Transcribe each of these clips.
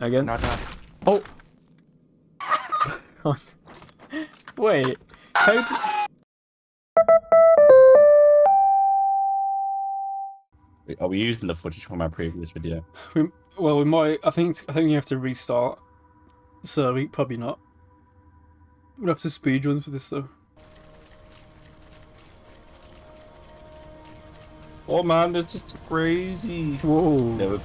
Again. Not that. Oh. Wait. How? d- Are we using the footage from our previous video? We, well, we might. I think. I think you have to restart. So we probably not. We'll have to speed run for this though. Oh man, that's just crazy. Whoa. Never,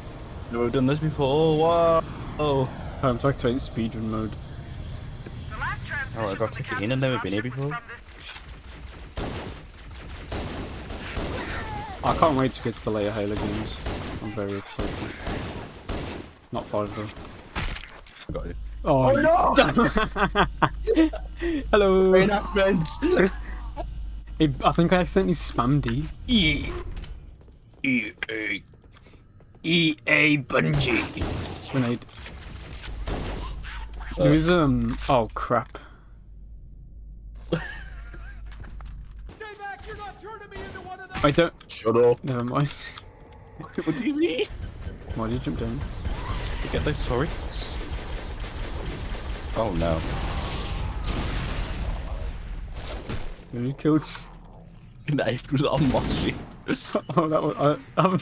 never done this before. Oh wow. Oh, Time to activate speedrun mode. Oh, I got to get in and never been here before. I can't wait to get to the later Halo games. I'm very excited. Not five though. I got it. Oh, oh no! Hello. Announcements. It, I think I accidentally spammed E. E. EA. EA Bungie. Grenade. There is um. Oh crap. I don't. Shut up. Never mind. what do you mean? Why did you jump down? You get those turrets? Oh no. You killed. Knife was on my shit. Oh, that was. I, um,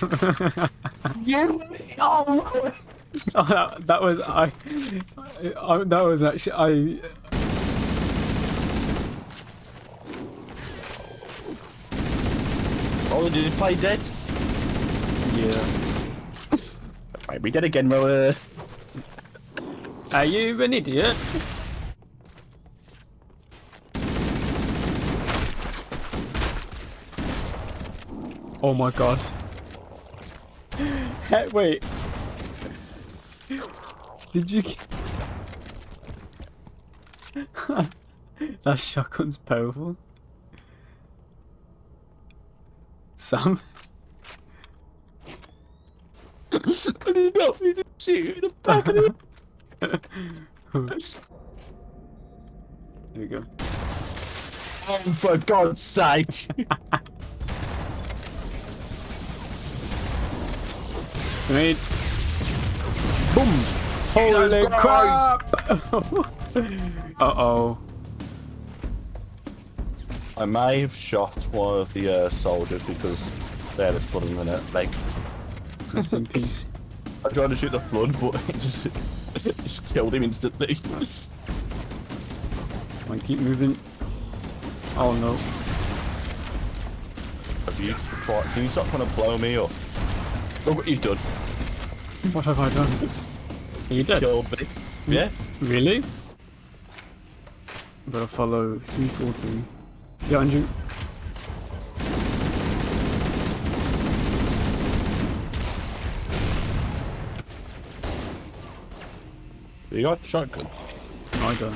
You. Oh, oh, that, that was I, I. That was actually I. oh, did you play dead? Yeah. Might be dead again, Roa. Are you an idiot? Oh my god. Hey, wait. Did you... that shotgun's powerful. Sam? I did not mean to shoot the back of the Here we go. Oh, for God's sake. Grenade. Boom! Holy crap! Uh-oh. I may have shot one of the uh, soldiers because they had a flood in their leg. Rest in peace. I tried to shoot the flood, but it just, it just killed him instantly. I keep moving. Oh no. Have you tried? Can you stop trying to blow me up? Oh, Look what you've done. What have I done? Are you dead? Killed me. Yeah. Really? Better follow 343. Behind you. You got shotgun. I don't.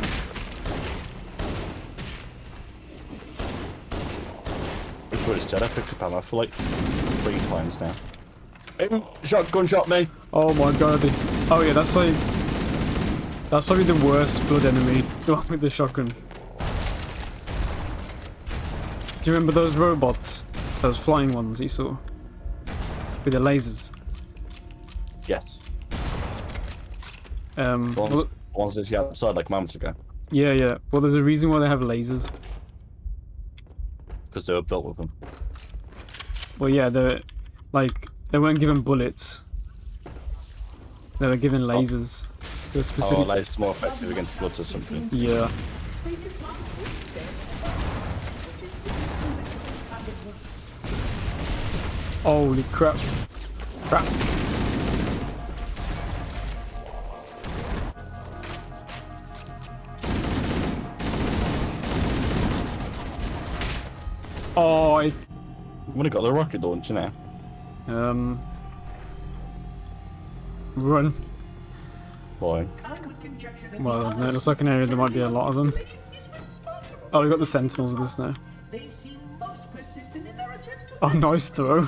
I swear it's dead. I picked up ammo for like three times now. Shotgun shot me. Oh my god. Oh yeah, that's like... That's probably the worst flood enemy. The one with the shotgun. Do you remember those robots? Those flying ones you saw? With the lasers? Yes. Um, The ones, the ones that you outside like moments ago yeah, yeah. Well, there's a reason why they have lasers. because they were built with them. Well, yeah, they're like they weren't given bullets. They were given oh. lasers. They were Oh, specific. like it's more effective against floods or something. yeah. Holy crap! Crap! Oh, I I'm gonna got the rocket launcher now. Um run. Boy. Well, no, it looks like an area there might be a lot of them. Oh, we've got the sentinels with us now. They seem most persistent in their Oh, nice throw.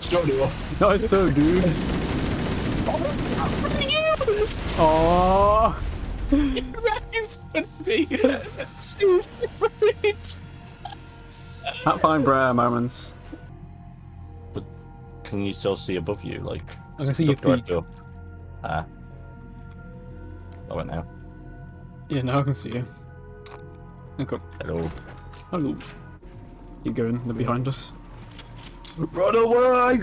Shot it off. Nice throw, dude. Oh, that fine rare moments. Can you still see above you? Like, I can see your look feet. up. Ah. I went now. Yeah, now I can see you. Okay. Hello. Hello. Keep going, they're behind us. Run away!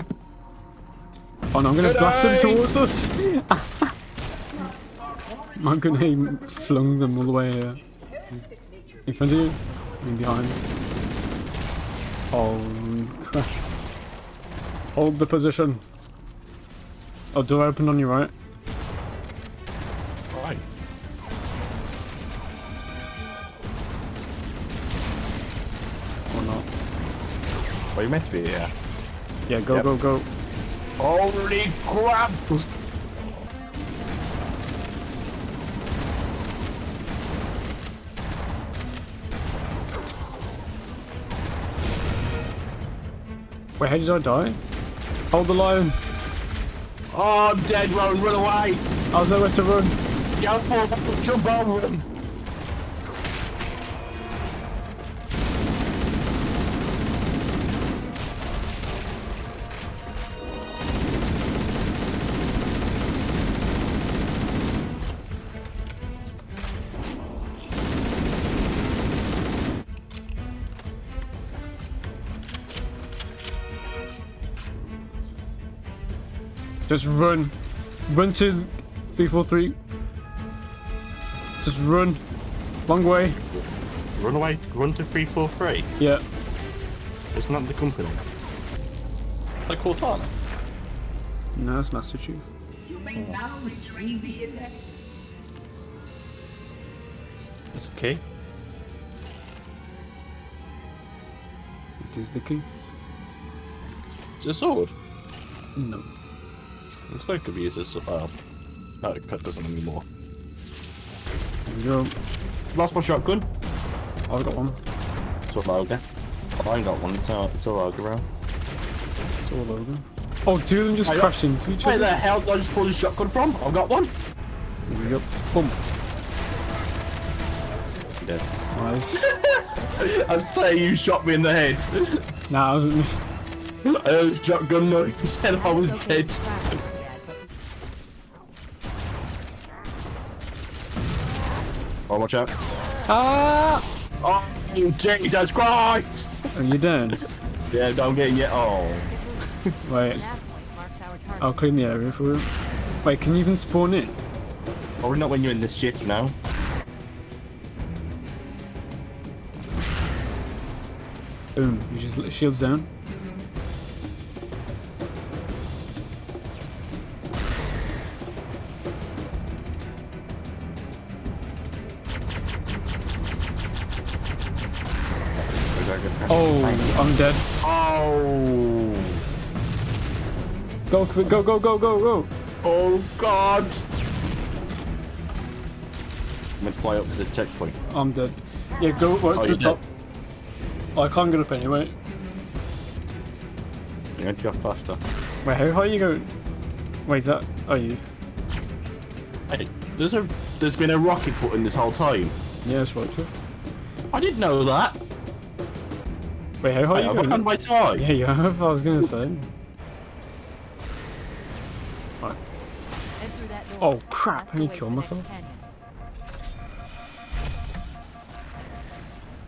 Oh no, I'm gonna Good blast them towards us! My grenade flung them all the way uh, in front of you and behind. Oh crap. Hold the position. Oh, door open on your right. Right. Or not. Well, you meant to be here. Yeah, go, Yep. go, go. Holy crap! Wait, how did I die? Hold the line. Oh, I'm dead, Ron, run away! I was nowhere to run. Go for it, jump over him! Just run. Run to 343. Just run. Long way. Run away, run to 343. Yeah. It's not the company. Like Cortana. No, it's Master Chief. You may now retrieve the index. It's okay. It is the key. It's a sword. No. It's not could be used as uh, no, it doesn't anymore. There you go. Lost my shotgun. I've got one. It's a Logan. I ain't got one. It's a, it's a Logan round. It's all over. Oh, two of them just Hey, crashed into each other. Where the hell did I just pull the shotgun from? I've got one. There we go. Boom. Dead. Nice. I say you shot me in the head. nah, it wasn't me. I heard shotgun noise. You said I was dead. Watch out. Ah! Oh, Jesus Christ! Are you down? Yeah, don't get yet. Oh. Wait, That point marks our target. I'll clean the area for you. Wait, can you even spawn in? Probably not when you're in this shit, you know? Boom. You just let shields down. I'm dead. Oh. Go for it. Go, go, go, go, go. Oh, God. I'm gonna fly up to the checkpoint. I'm dead. Yeah, go right Oh, to the top. Oh, I can't get up anyway. You're going to go faster. Wait, how high are you going? Wait, is that? Oh, you? Hey, there's a there's been a rocket button this whole time. Yeah, that's right. Too. I didn't know that. Wait, how high Hey, are I've you on my tie. Yeah, you have. I was gonna say. Head through that door. Oh crap! I need to kill for the next myself.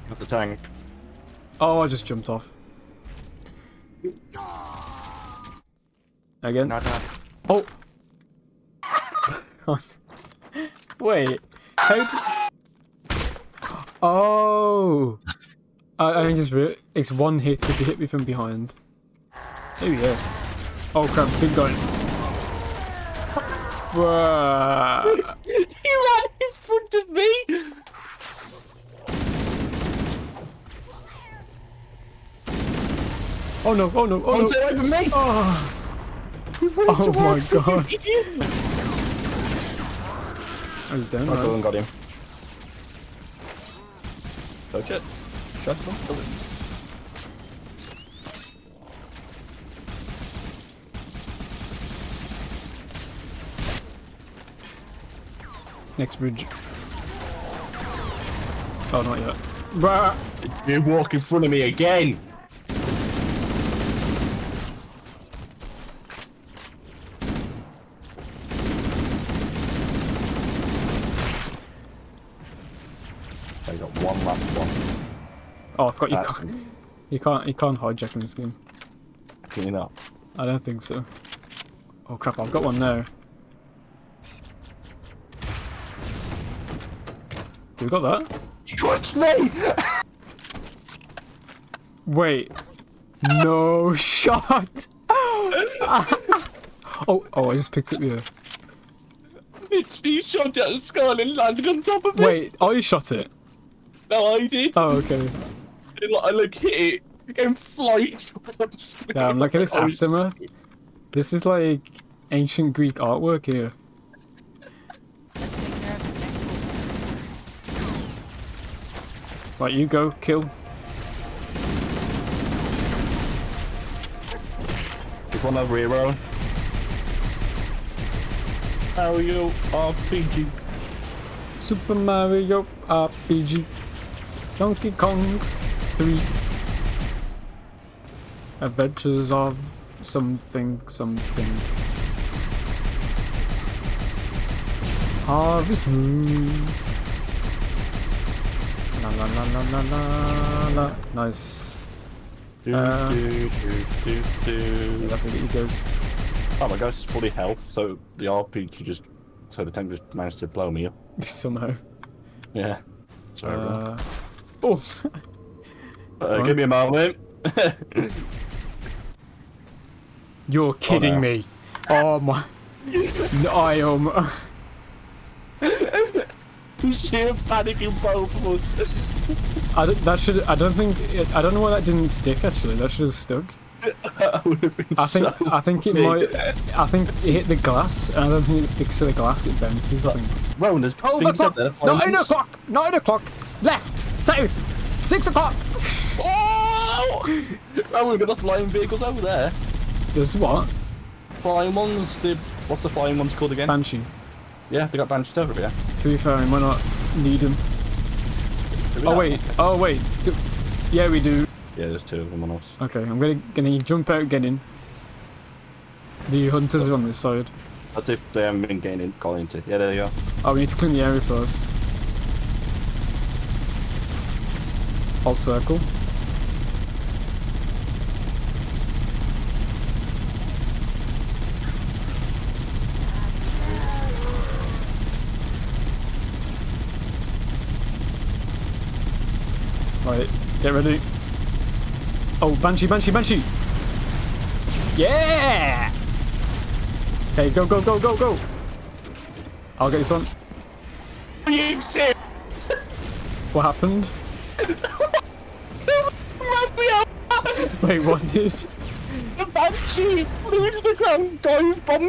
Got the tank. Oh, I just jumped off. Again? No, no. Oh. Wait. How did... Oh. I, I just re- it's one hit if you hit me from behind. Oh yes. Oh crap! Big guy. Bruh. You ran in front of me. Oh no! Oh no! Oh Don't no! say over me. Ah. Oh, Oh my God. I was down. I right? got him. Got him. Touch it. Shut him. Kill him. Next bridge. Oh, not yet. Bruh. You walk in front of me again. I got one last one. Oh, I forgot you That's- can't. You can't. You can't hijack in this game. Can you not? I don't think so. Oh crap! I've got one now. We got that? Trust me! Wait. No shot. oh, oh! I just picked it here. It's you shot at the skull and landed on top of it. Wait, I shot it. No, I did. Oh, okay. And, like, I look hit it in flight. Damn, look at this Oh, aftermath. This is like ancient Greek artwork here. Let's take care of the next one. Right, you go, kill. Just want to reroll. Mario RPG. Super Mario RPG. Donkey Kong 3. Adventures of something something. Harvest Moon. La la la la la la la. Nice. Do, Uh, do, do, do. That's a good ghost. Oh my gosh, it's fully health, so the RPG just. So the tank just managed to blow me up. Somehow. Yeah. Sorry. Uh, oh, Uh, give me a moment. you're kidding no. me. Oh my. No, I am. Sheer panic in both of us. I don't, that should. I don't think. It, I don't know why that didn't stick. Actually, that should have stuck. I think. so I think it might. I think it hit the glass, and I don't think it sticks to the glass. It bounces. I think. Oh, things up there. flying Nine o'clock. Nine o'clock. Left. South. Six o'clock. Oh! oh, we've got the flying vehicles over there. There's what? Flying ones. The what's the flying ones called again? Banshee. yeah, they got banshees over here. To be fair, we might not need them. Oh wait. Oh wait. Do, yeah, we do. Yeah, there's two of them on us. Okay, I'm gonna gonna jump out, get in. The hunters are on this side. That's if they haven't been getting in, got into. Yeah, there they go. Oh, we need to clean the area first. I'll circle. Right, get ready. Oh, Banshee, Banshee, Banshee! Yeah! Okay, go, go, go, go, go! I'll get this one. You serious? What happened? Run me up! Wait, what did? The banshee flew to the ground, dived on me!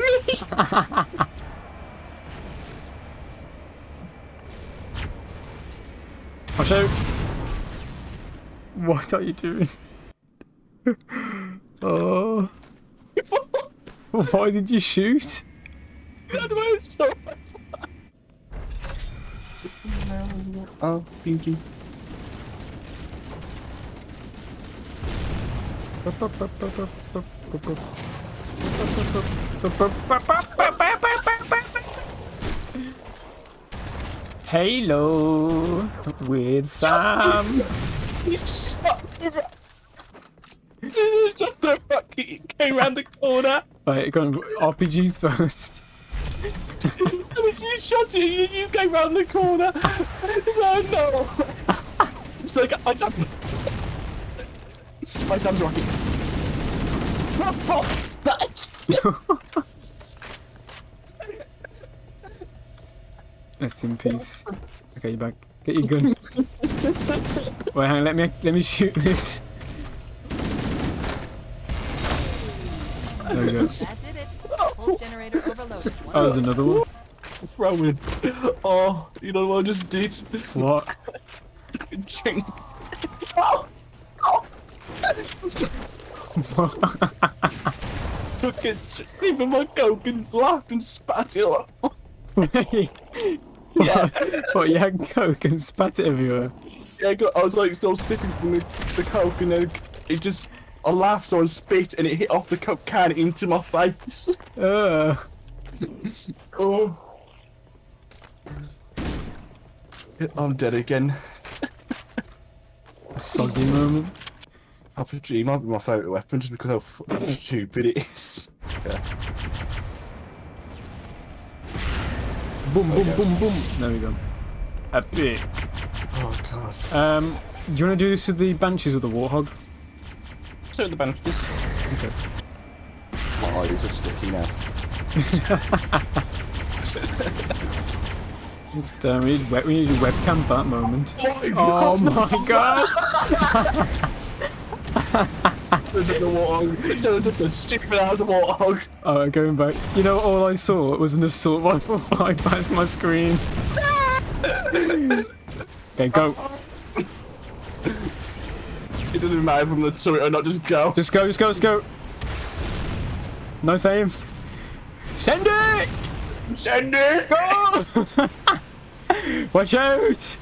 Watch out! What are you doing? oh. Why did you shoot? That was so Oh, PG. Halo with Sam. He shot the shot the rock. He came round the corner. Right, go on, RPGs first. you shot it. You, you came round the corner. So no. It's like I don't. My son's rocket. What the fuck's that? Rest in peace. Okay, you back. Get your gun. Wait, hang on, let me let me shoot this. There we go. That did it. Pulse generator overloaded. Oh, there's another one. Rowan. Oh, you know what I just did? What? Ching. Oh. Oh. Look at Stephen my coke and laughed and spat it off. What? what? You had coke and spat it everywhere. Yeah, I was like still sipping from the, the coke and then it just I laughed so I spit and it hit off the coke can into my face. Uh, oh. I'm dead again. Soggy moment. RPG might be my favourite weapon just because how stupid it is. Yeah. Boom, boom, boom, boom. There we go. A bit. Oh god. Um, do you want to do this with the Banshees or the Warthog? So the bandages. Okay. My eyes are sticky now. Damn, we need, we need a webcam for that moment. Oh, Oh my god! Up the warthog. Up the stupid ass warthog. Alright, going back. You know, all I saw was an assault rifle fly past my screen. okay, go. It doesn't matter from the turret or not, just go. Just go, just go, just go. No same. Send it! Send it! Go! Watch out!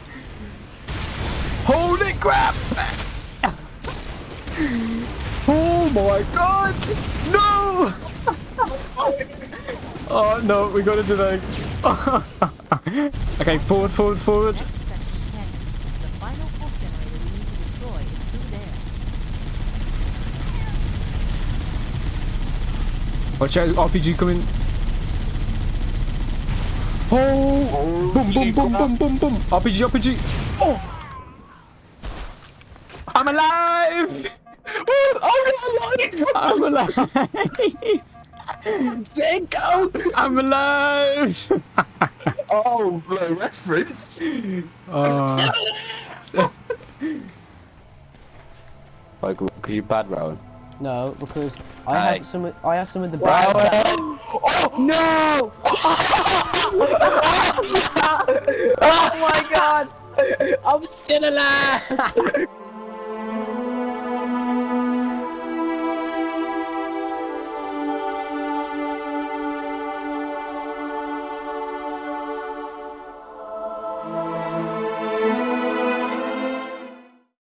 Holy crap! Oh my god! No! Oh no, we gotta do that. okay, forward, forward, forward. Next section 10. The final pulse generator we need to destroy is through there. Watch out, RPG coming. Oh! Boom, boom, boom, boom, boom, boom. RPG, RPG. Oh! I'm alive! Oh, I'm alive! I'm alive! go! I'm alive! Oh, no reference. Oh, Like, because you bad Rowan. No, because I Aye. have some. of- I have some of the bad. Oh, Rowan! No! Oh my god! I'm still alive.